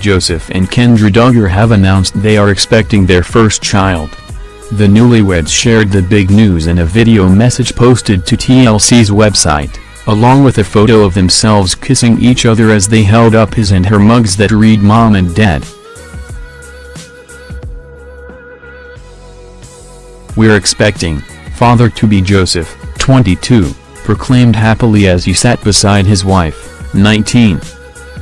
Joseph and Kendra Duggar have announced they are expecting their first child. The newlyweds shared the big news in a video message posted to TLC's website, along with a photo of themselves kissing each other as they held up his and her mugs that read Mom and Dad. We're expecting, father to be Joseph, 22, proclaimed happily as he sat beside his wife, 19.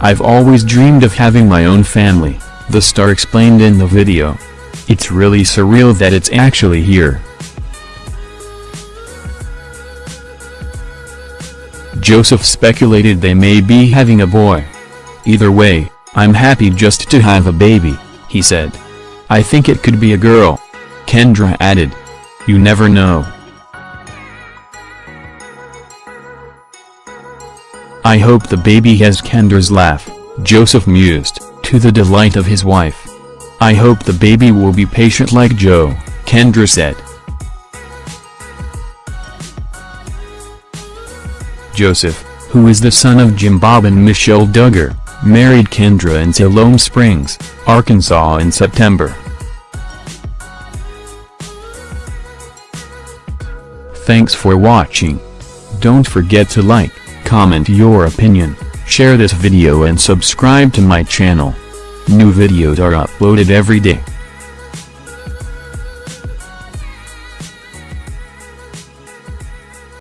I've always dreamed of having my own family, the star explained in the video. It's really surreal that it's actually here. Joseph speculated they may be having a boy. Either way, I'm happy just to have a baby, he said. I think it could be a girl. Kendra added. You never know. I hope the baby has Kendra's laugh, Joseph mused, to the delight of his wife. I hope the baby will be patient like Joe, Kendra said. Joseph, who is the son of Jim Bob and Michelle Duggar, married Kendra in Siloam Springs, Arkansas in September. Thanks for watching. Don't forget to like, comment your opinion, share this video and subscribe to my channel. New videos are uploaded every day.